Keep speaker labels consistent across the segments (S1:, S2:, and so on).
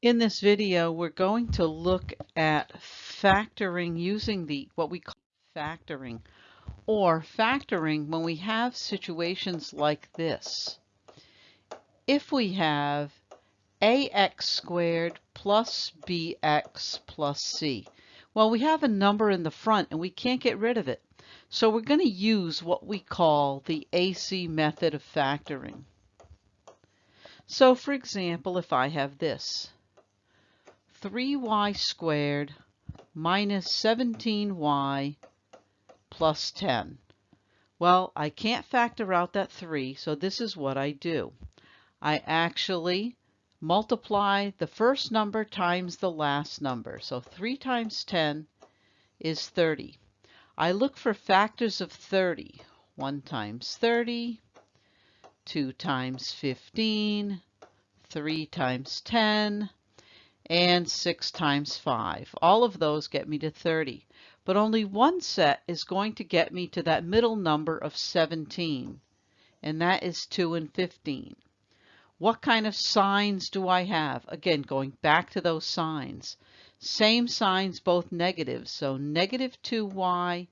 S1: In this video, we're going to look at factoring using the what we call factoring or factoring when we have situations like this. If we have ax squared plus bx plus c. Well, we have a number in the front and we can't get rid of it. So we're going to use what we call the AC method of factoring. So for example, if I have this, 3y squared minus 17y plus 10. Well, I can't factor out that 3, so this is what I do. I actually multiply the first number times the last number. So 3 times 10 is 30. I look for factors of 30. 1 times 30, 2 times 15, 3 times 10, and 6 times 5. All of those get me to 30. But only one set is going to get me to that middle number of 17, and that is 2 and 15. What kind of signs do I have? Again, going back to those signs. Same signs, both negatives. So negative 2y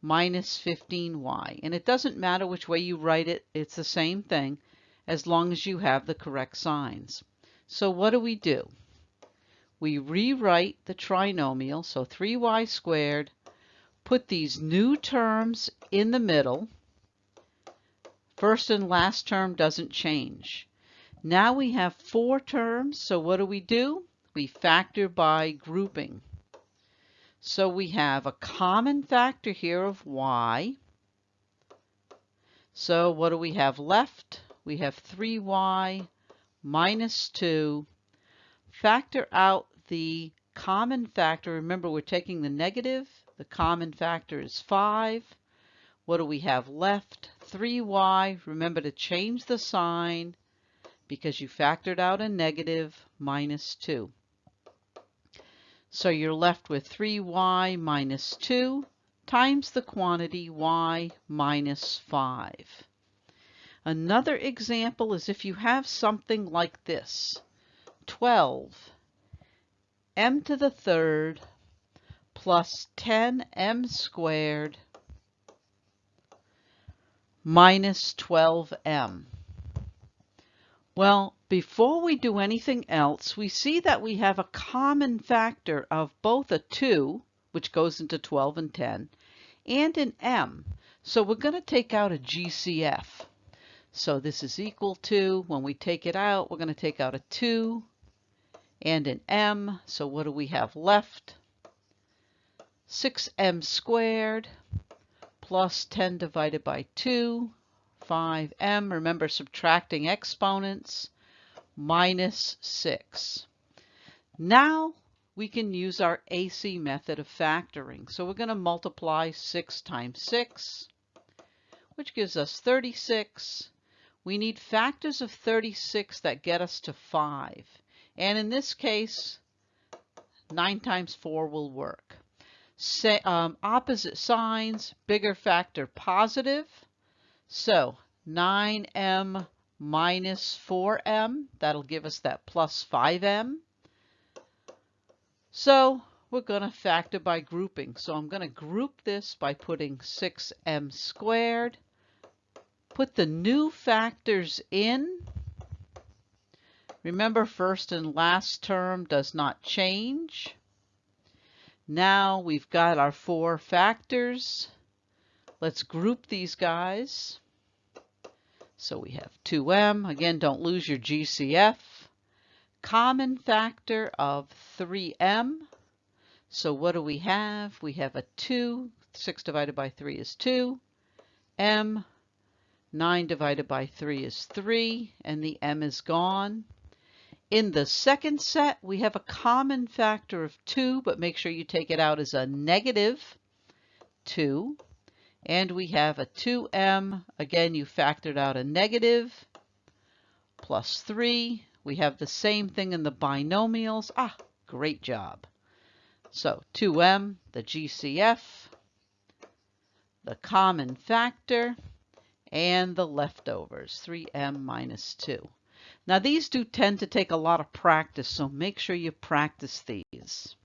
S1: minus 15y. And it doesn't matter which way you write it, it's the same thing as long as you have the correct signs. So what do we do? We rewrite the trinomial, so 3y squared, put these new terms in the middle. First and last term doesn't change. Now we have four terms, so what do we do? We factor by grouping. So we have a common factor here of y. So what do we have left? We have 3y minus 2 Factor out the common factor. Remember, we're taking the negative. The common factor is 5. What do we have left? 3y. Remember to change the sign because you factored out a negative minus 2. So you're left with 3y minus 2 times the quantity y minus 5. Another example is if you have something like this. 12 m to the third plus 10m squared minus 12m. Well, before we do anything else, we see that we have a common factor of both a 2, which goes into 12 and 10, and an m. So we're going to take out a GCF. So this is equal to, when we take it out, we're going to take out a 2 and an m. So what do we have left? 6m squared plus 10 divided by 2, 5m. Remember subtracting exponents, minus 6. Now we can use our AC method of factoring. So we're going to multiply 6 times 6, which gives us 36. We need factors of 36 that get us to 5. And in this case, 9 times 4 will work. Say, um, opposite signs, bigger factor positive. So 9m minus 4m, that'll give us that plus 5m. So we're going to factor by grouping. So I'm going to group this by putting 6m squared. Put the new factors in. Remember first and last term does not change. Now we've got our four factors. Let's group these guys. So we have 2m. Again, don't lose your GCF. Common factor of 3m. So what do we have? We have a 2. 6 divided by 3 is 2. m. 9 divided by 3 is 3. And the m is gone. In the second set, we have a common factor of 2, but make sure you take it out as a negative 2. And we have a 2m. Again, you factored out a negative plus 3. We have the same thing in the binomials. Ah, great job. So 2m, the GCF, the common factor, and the leftovers, 3m minus 2. Now these do tend to take a lot of practice, so make sure you practice these.